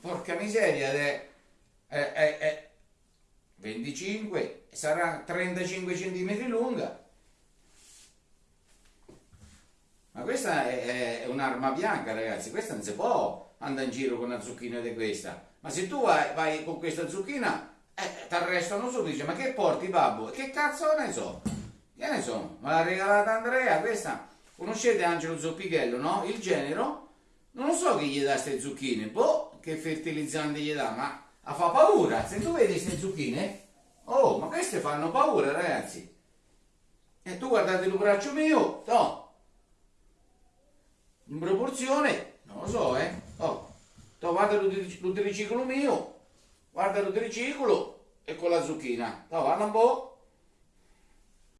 porca miseria, è, è, è, è 25, sarà 35 cm lunga. Ma questa è, un'arma bianca, ragazzi, questa non si può andare in giro con una zucchina di questa. Ma se tu vai, vai con questa zucchina, eh, ti arrestano subito, dice, ma che porti babbo? Che cazzo ne so? Che ne so? Me l'ha regalata Andrea, questa. Conoscete Angelo Zoppichello, no? Il genero. Non lo so chi gli dà queste zucchine, boh, che fertilizzante gli dà, ma fa paura. Se tu vedi queste zucchine, oh, ma queste fanno paura, ragazzi. E tu guardate il braccio mio, no, in proporzione, non lo so, eh. Oh, to, guarda l'utriciclo mio, guarda l'utriciclo e con la zucchina. To, guarda un po'.